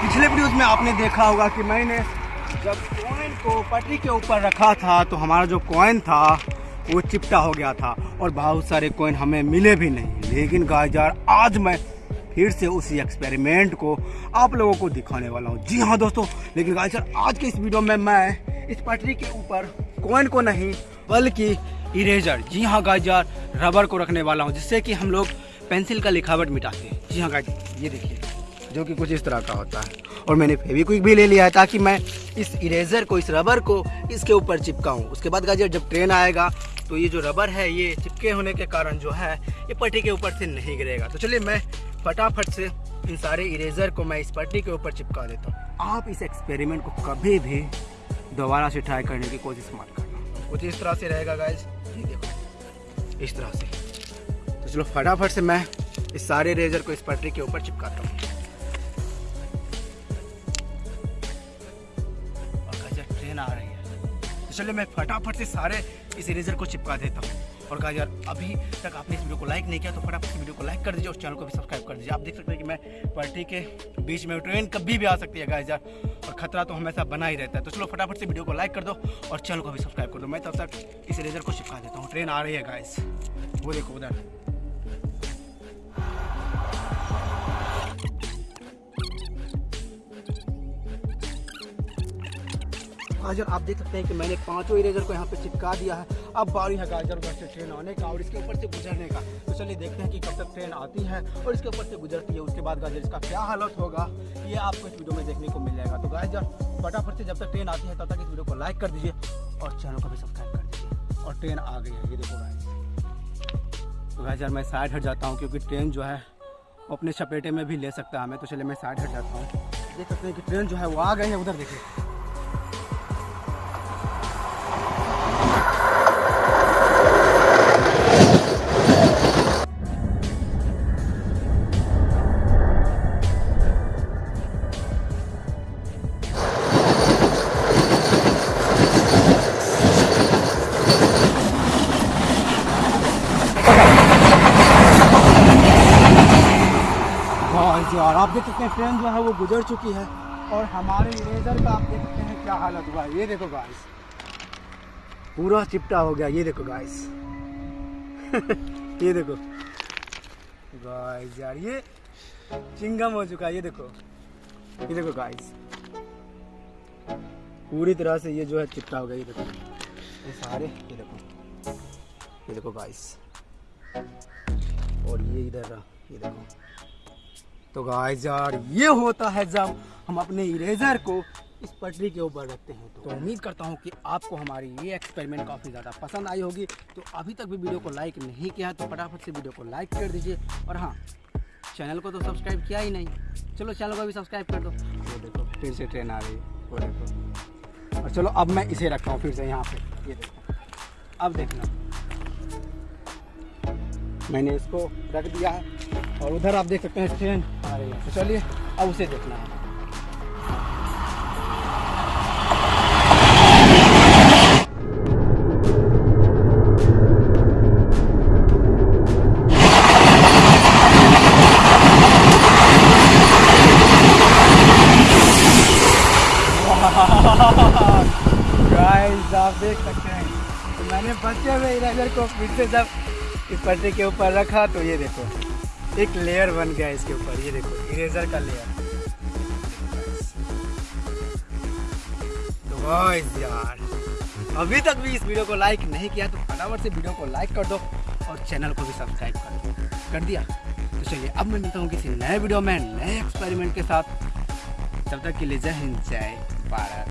पिछले वीडियोस में आपने देखा होगा कि मैंने जब कॉइन को पटरी के ऊपर रखा था तो हमारा जो कॉइन था, वो चिपटा हो गया था और बहुत सारे कॉइन हमें मिले भी नहीं। लेकिन गाय आज मैं फिर से उसी एक्सपेरिमेंट को आप लोगों को दिखाने वाला हूँ। जी हाँ दोस्तों, लेकिन सर आज के इस वीडियो में मैं इस पटरी के ऊपर कोइन को नहीं, बल्कि इरेजर जी हाँ गाजर रबर को रखने वाला हूँ, जिससे कि हम लोग पेंसिल का लिखावट मिटाते हैं। जी हाँ गाजर ये देखिए, जो कि कुछ इस तरह का होता है। और मैंने फेविक्विक भी ले लिया है, ताकि मैं इस इरेजर को, इस रबर को इसके ऊपर चिपकाऊँ। उसके बाद गाजर जब ट्रेन आएगा तो ये जो रबर है, ये चिपके होने के कारण जो है, ये पट्टी के ऊपर से नहीं गिरेगा। तो चलिए, मैं फटाफट से इन सारे इरेजर को मैं इस पट्टी के ऊपर चिपका देता हूँ। आप इस एक्सपेरिमेंट को कभी भी दोबारा से ट्राई करने की कोशिश मत करना। कुछ इस तरह से रहेगा गाइज़ देखो इस तरह से। तो चलो फटाफट से मैं इस सारे इरेजर को इस पटरी के ऊपर चिपकाता हूँ। ट्रेन आ रही है। तो चलिए मैं फटाफट से सारे इस इरेजर को चिपका देता हूँ। और कहा यार, अभी तक आपने इस वीडियो को लाइक नहीं किया तो फटाफट वीडियो को लाइक कर दीजिए और चैनल को भी सब्सक्राइब कर दीजिए। आप देख सकते हैं कि मैं पार्टी के बीच में ट्रेन कभी भी आ सकती है गाइज़ यार। और खतरा तो हमेशा बना ही रहता है। तो चलो फटाफट से वीडियो को लाइक कर दो और चैनल को भी सब्सक्राइब कर दो। मैं तो तब तक इस रेजर को चिपका देता हूँ। ट्रेन आ रही है गाइज़ वो देखो उधर। आज आप देख सकते हैं कि मैंने पाँचों इरेजर को यहाँ पे चिपका दिया है। अब बारी है गाजरगढ़ से ट्रेन आने का और इसके ऊपर से गुजरने का। तो चलिए देखते हैं कि कब तक ट्रेन आती है और इसके ऊपर से गुजरती है, उसके बाद गाजर इसका क्या हालत होगा, ये आपको इस वीडियो में देखने को मिल जाएगा तो गाजर, फटाफट से जब तक ट्रेन आती है तब तक इस वीडियो को लाइक कर दीजिए और चैनल को भी सब्सक्राइब कर दीजिए। और ट्रेन आ गई है, ये देखो गाय तो गाइस यार मैं साइड हट जाता हूँ क्योंकि ट्रेन जो है, वो अपने चपेटे में भी ले सकता है हमें। तो चलिए मैं साइड हट जाता हूँ। देख सकते हैं कि ट्रेन जो है, वो आ गई है, उधर देखिए। और जो और आप देख सकते हैं ट्रेन जो है वो गुजर चुकी है और हमारे इरेजर का आप देख सकते हैं क्या हालत हुआ है। ये देखो गाइस पूरा चिपटा हो गया, ये देखो गाइस ये देखो। गाइस यार, ये चिंगम हो चुका है, ये देखो। ये देखो गाइस पूरी तरह से ये जो है चिपटा हो गया, ये देखो। ये सारे, ये देखो। ये देखो गाइस और ये इधर रहा, ये देखो। तो गाइस यार, ये होता है जब हम अपने इरेजर को इस पटरी के ऊपर रखते हैं। तो उम्मीद करता हूँ कि आपको हमारी ये एक्सपेरिमेंट काफ़ी ज़्यादा पसंद आई होगी। तो अभी तक भी वीडियो को लाइक नहीं किया तो फटाफट से वीडियो को लाइक कर दीजिए। और हाँ चैनल को तो सब्सक्राइब किया ही नहीं। चलो चैनल को भी सब्सक्राइब कर दो। वो देखो, फिर से ट्रेन आ रही वो देखो। और चलो, अब मैं इसे रखता हूँ फिर से यहाँ पे। ये देखो। अब देखना। मैंने इसको रख दिया है। और उधर आप देख सकते हैं ट्रेन आ रही है तो चलिए, अब उसे देखना है। आप देख सकते हैं। तो मैंने बचे हुए इरेजर को फिर से जब इस पर्चे के ऊपर रखा तो ये देखो। एक लेयर बन गया इसके ऊपर, ये देखो इरेजर का लेयर तो यार, अभी तक भी इस वीडियो को लाइक नहीं किया तो फटाफट से वीडियो को लाइक कर दो और चैनल को भी सब्सक्राइब कर दो। कर दिया? तो चलिए, अब मैं मिलता हूँ किसी नए वीडियो में, नए एक्सपेरिमेंट के साथ। तब तक के लिए जय हिंद, जय भारत।